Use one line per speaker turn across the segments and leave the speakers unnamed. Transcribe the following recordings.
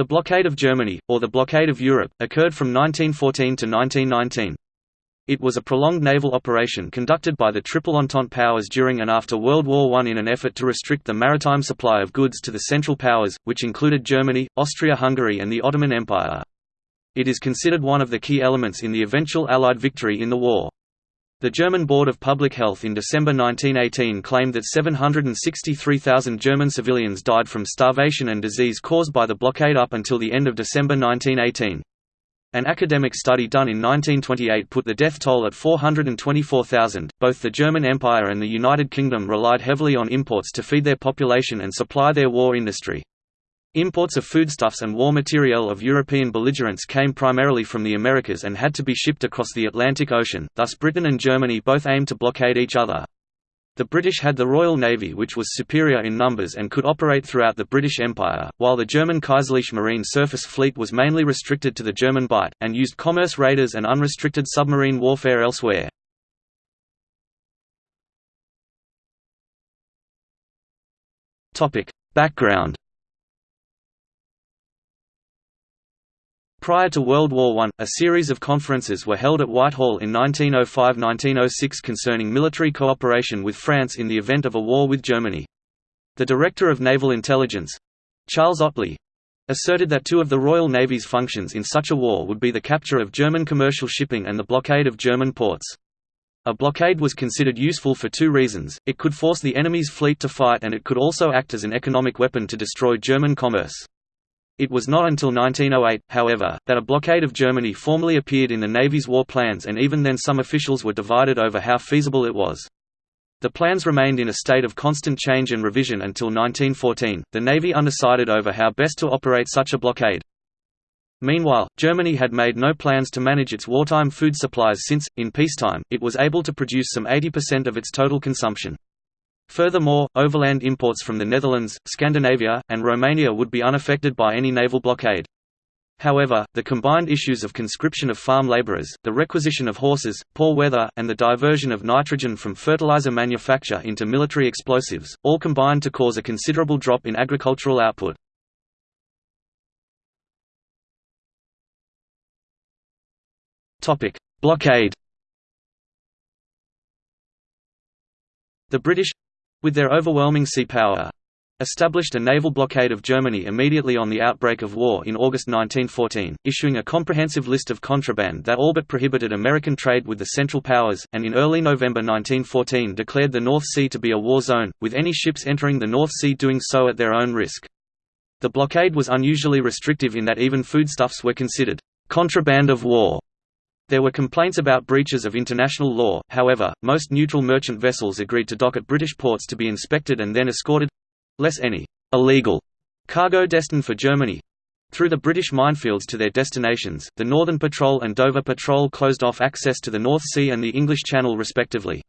The blockade of Germany, or the blockade of Europe, occurred from 1914 to 1919. It was a prolonged naval operation conducted by the Triple Entente powers during and after World War I in an effort to restrict the maritime supply of goods to the Central Powers, which included Germany, Austria-Hungary and the Ottoman Empire. It is considered one of the key elements in the eventual Allied victory in the war. The German Board of Public Health in December 1918 claimed that 763,000 German civilians died from starvation and disease caused by the blockade up until the end of December 1918. An academic study done in 1928 put the death toll at 424,000. Both the German Empire and the United Kingdom relied heavily on imports to feed their population and supply their war industry. Imports of foodstuffs and war materiel of European belligerents came primarily from the Americas and had to be shipped across the Atlantic Ocean, thus Britain and Germany both aimed to blockade each other. The British had the Royal Navy which was superior in numbers and could operate throughout the British Empire, while the German Kaiserliche Marine surface fleet was mainly restricted to the German Bight, and used commerce raiders and unrestricted submarine warfare elsewhere. Background Prior to World War I, a series of conferences were held at Whitehall in 1905–1906 concerning military cooperation with France in the event of a war with Germany. The Director of Naval Intelligence—Charles Ottley—asserted that two of the Royal Navy's functions in such a war would be the capture of German commercial shipping and the blockade of German ports. A blockade was considered useful for two reasons, it could force the enemy's fleet to fight and it could also act as an economic weapon to destroy German commerce. It was not until 1908, however, that a blockade of Germany formally appeared in the Navy's war plans and even then some officials were divided over how feasible it was. The plans remained in a state of constant change and revision until 1914, the Navy undecided over how best to operate such a blockade. Meanwhile, Germany had made no plans to manage its wartime food supplies since, in peacetime, it was able to produce some 80% of its total consumption. Furthermore, overland imports from the Netherlands, Scandinavia, and Romania would be unaffected by any naval blockade. However, the combined issues of conscription of farm laborers, the requisition of horses, poor weather, and the diversion of nitrogen from fertilizer manufacture into military explosives, all combined to cause a considerable drop in agricultural output. Blockade The British with their overwhelming sea power, established a naval blockade of Germany immediately on the outbreak of war in August 1914, issuing a comprehensive list of contraband that all but prohibited American trade with the Central Powers, and in early November 1914 declared the North Sea to be a war zone, with any ships entering the North Sea doing so at their own risk. The blockade was unusually restrictive in that even foodstuffs were considered contraband of war there were complaints about breaches of international law, however, most neutral merchant vessels agreed to dock at British ports to be inspected and then escorted—less any «illegal» cargo destined for Germany. Through the British minefields to their destinations, the Northern Patrol and Dover Patrol closed off access to the North Sea and the English Channel respectively.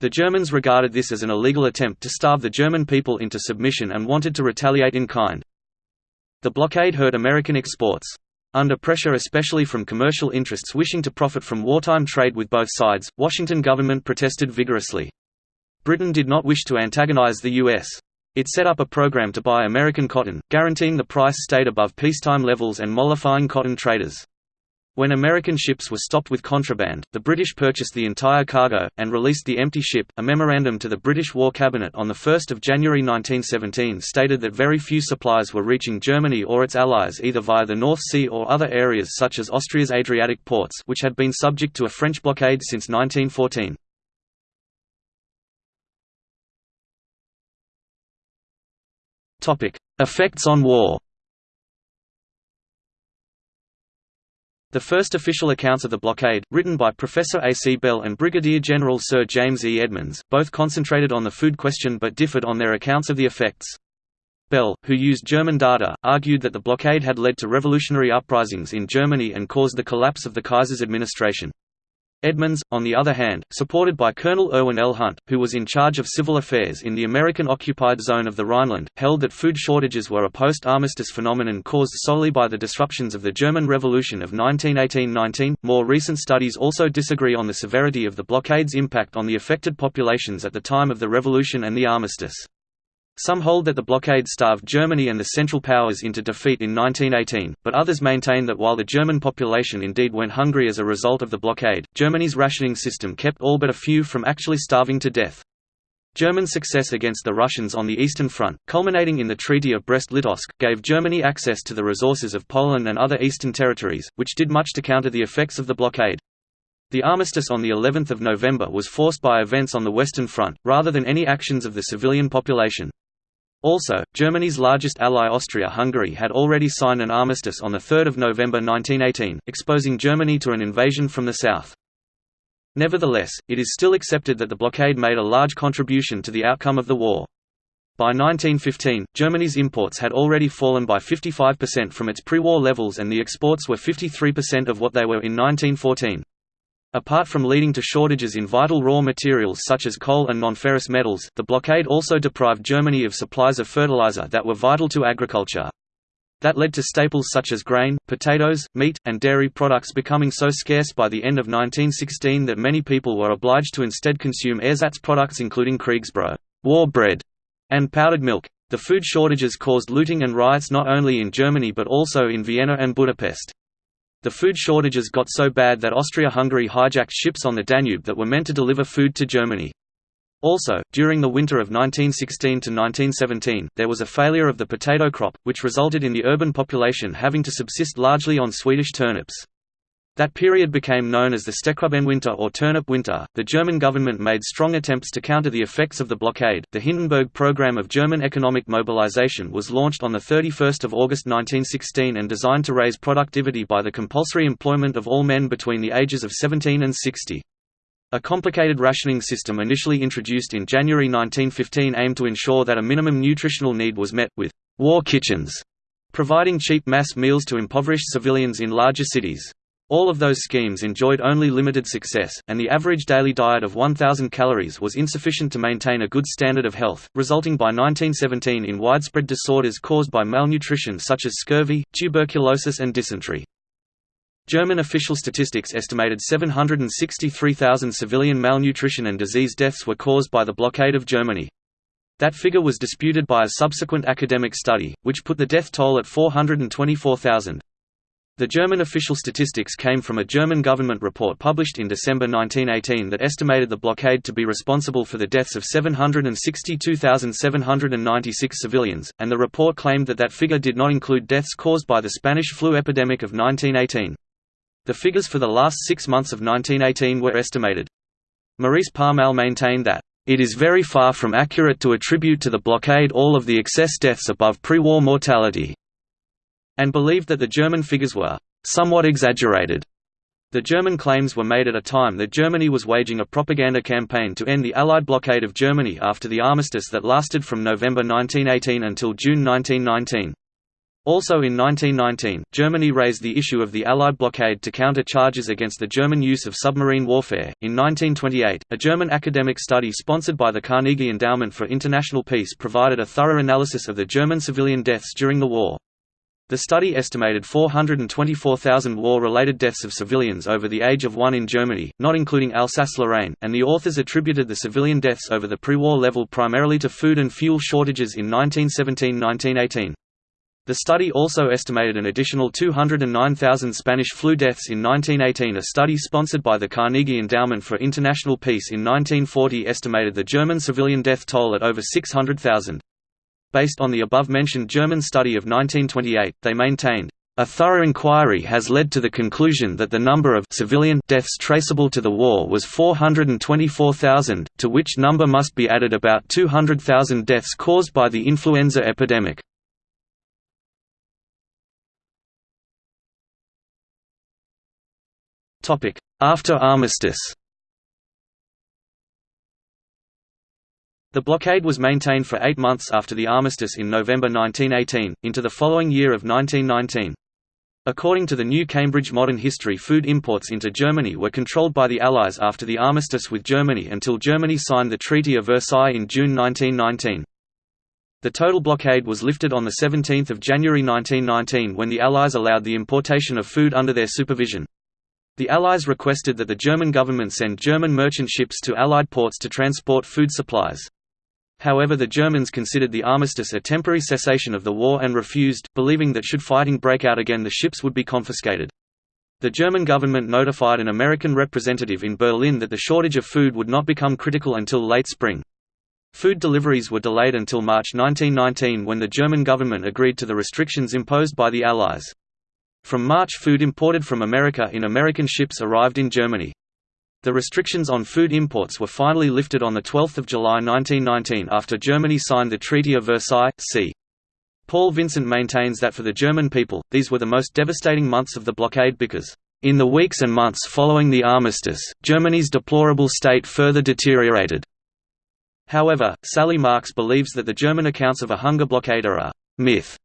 The Germans regarded this as an illegal attempt to starve the German people into submission and wanted to retaliate in kind. The blockade hurt American exports. Under pressure especially from commercial interests wishing to profit from wartime trade with both sides, Washington government protested vigorously. Britain did not wish to antagonize the U.S. It set up a program to buy American cotton, guaranteeing the price stayed above peacetime levels and mollifying cotton traders. When American ships were stopped with contraband, the British purchased the entire cargo, and released the empty ship. A memorandum to the British War Cabinet on 1 January 1917 stated that very few supplies were reaching Germany or its allies either via the North Sea or other areas such as Austria's Adriatic ports which had been subject to a French blockade since 1914. Effects on war The first official accounts of the blockade, written by Professor A. C. Bell and Brigadier General Sir James E. Edmonds, both concentrated on the food question but differed on their accounts of the effects. Bell, who used German data, argued that the blockade had led to revolutionary uprisings in Germany and caused the collapse of the Kaiser's administration. Edmonds, on the other hand, supported by Colonel Irwin L. Hunt, who was in charge of civil affairs in the American-occupied zone of the Rhineland, held that food shortages were a post-armistice phenomenon caused solely by the disruptions of the German Revolution of 1918–19. More recent studies also disagree on the severity of the blockade's impact on the affected populations at the time of the revolution and the armistice. Some hold that the blockade starved Germany and the Central Powers into defeat in 1918, but others maintain that while the German population indeed went hungry as a result of the blockade, Germany's rationing system kept all but a few from actually starving to death. German success against the Russians on the Eastern Front, culminating in the Treaty of Brest-Litovsk, gave Germany access to the resources of Poland and other eastern territories, which did much to counter the effects of the blockade. The armistice on the 11th of November was forced by events on the Western Front, rather than any actions of the civilian population. Also, Germany's largest ally Austria-Hungary had already signed an armistice on 3 November 1918, exposing Germany to an invasion from the south. Nevertheless, it is still accepted that the blockade made a large contribution to the outcome of the war. By 1915, Germany's imports had already fallen by 55% from its pre-war levels and the exports were 53% of what they were in 1914. Apart from leading to shortages in vital raw materials such as coal and nonferrous metals, the blockade also deprived Germany of supplies of fertilizer that were vital to agriculture. That led to staples such as grain, potatoes, meat, and dairy products becoming so scarce by the end of 1916 that many people were obliged to instead consume ersatz products including Kriegsbrot war bread", and powdered milk. The food shortages caused looting and riots not only in Germany but also in Vienna and Budapest. The food shortages got so bad that Austria-Hungary hijacked ships on the Danube that were meant to deliver food to Germany. Also, during the winter of 1916 to 1917, there was a failure of the potato crop, which resulted in the urban population having to subsist largely on Swedish turnips. That period became known as the Steckrübenwinter or Turnip Winter. The German government made strong attempts to counter the effects of the blockade. The Hindenburg Program of German economic mobilization was launched on the 31st of August 1916 and designed to raise productivity by the compulsory employment of all men between the ages of 17 and 60. A complicated rationing system initially introduced in January 1915 aimed to ensure that a minimum nutritional need was met, with war kitchens providing cheap mass meals to impoverished civilians in larger cities. All of those schemes enjoyed only limited success, and the average daily diet of 1,000 calories was insufficient to maintain a good standard of health, resulting by 1917 in widespread disorders caused by malnutrition such as scurvy, tuberculosis and dysentery. German official statistics estimated 763,000 civilian malnutrition and disease deaths were caused by the blockade of Germany. That figure was disputed by a subsequent academic study, which put the death toll at 424,000. The German official statistics came from a German government report published in December 1918 that estimated the blockade to be responsible for the deaths of 762,796 civilians, and the report claimed that that figure did not include deaths caused by the Spanish flu epidemic of 1918. The figures for the last six months of 1918 were estimated. Maurice Parmelee maintained that, "...it is very far from accurate to attribute to the blockade all of the excess deaths above pre-war mortality." And believed that the German figures were somewhat exaggerated. The German claims were made at a time that Germany was waging a propaganda campaign to end the Allied blockade of Germany after the armistice that lasted from November 1918 until June 1919. Also in 1919, Germany raised the issue of the Allied blockade to counter charges against the German use of submarine warfare. In 1928, a German academic study sponsored by the Carnegie Endowment for International Peace provided a thorough analysis of the German civilian deaths during the war. The study estimated 424,000 war-related deaths of civilians over the age of one in Germany, not including Alsace-Lorraine, and the authors attributed the civilian deaths over the pre-war level primarily to food and fuel shortages in 1917–1918. The study also estimated an additional 209,000 Spanish flu deaths in 1918 A study sponsored by the Carnegie Endowment for International Peace in 1940 estimated the German civilian death toll at over 600,000. Based on the above-mentioned German study of 1928, they maintained, "...a thorough inquiry has led to the conclusion that the number of civilian deaths traceable to the war was 424,000, to which number must be added about 200,000 deaths caused by the influenza epidemic." After armistice The blockade was maintained for eight months after the armistice in November 1918, into the following year of 1919. According to the New Cambridge Modern History food imports into Germany were controlled by the Allies after the armistice with Germany until Germany signed the Treaty of Versailles in June 1919. The total blockade was lifted on 17 January 1919 when the Allies allowed the importation of food under their supervision. The Allies requested that the German government send German merchant ships to Allied ports to transport food supplies. However the Germans considered the armistice a temporary cessation of the war and refused, believing that should fighting break out again the ships would be confiscated. The German government notified an American representative in Berlin that the shortage of food would not become critical until late spring. Food deliveries were delayed until March 1919 when the German government agreed to the restrictions imposed by the Allies. From March food imported from America in American ships arrived in Germany. The restrictions on food imports were finally lifted on 12 July 1919 after Germany signed the Treaty of Versailles, c. Paul Vincent maintains that for the German people, these were the most devastating months of the blockade because, "...in the weeks and months following the armistice, Germany's deplorable state further deteriorated." However, Sally Marks believes that the German accounts of a hunger blockade are a myth.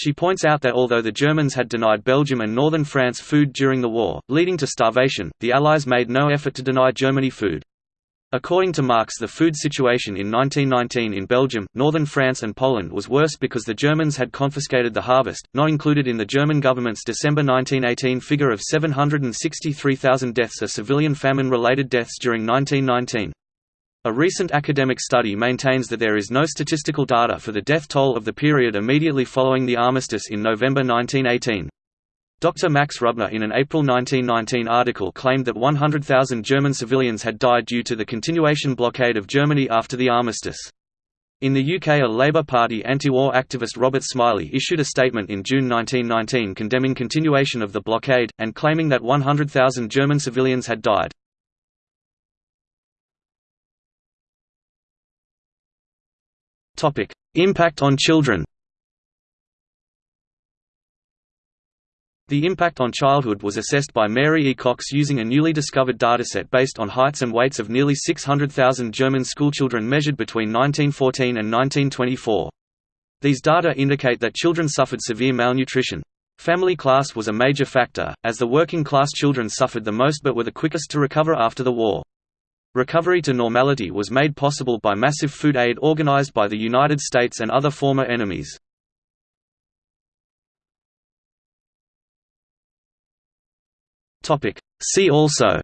She points out that although the Germans had denied Belgium and northern France food during the war, leading to starvation, the Allies made no effort to deny Germany food. According to Marks the food situation in 1919 in Belgium, northern France and Poland was worse because the Germans had confiscated the harvest, not included in the German government's December 1918 figure of 763,000 deaths are civilian famine-related deaths during 1919. A recent academic study maintains that there is no statistical data for the death toll of the period immediately following the armistice in November 1918. Dr. Max Rubner in an April 1919 article claimed that 100,000 German civilians had died due to the continuation blockade of Germany after the armistice. In the UK a Labour Party anti-war activist Robert Smillie issued a statement in June 1919 condemning continuation of the blockade, and claiming that 100,000 German civilians had died. Impact on children The impact on childhood was assessed by Mary E. Cox using a newly discovered dataset based on heights and weights of nearly 600,000 German schoolchildren measured between 1914 and 1924. These data indicate that children suffered severe malnutrition. Family class was a major factor, as the working class children suffered the most but were the quickest to recover after the war. Recovery to normality was made possible by massive food aid organized by the United States and other former enemies. See also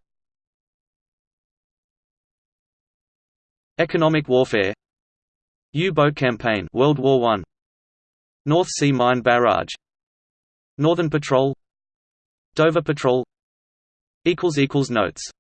Economic warfare U-boat campaign World War I North Sea Mine Barrage Northern Patrol Dover Patrol Notes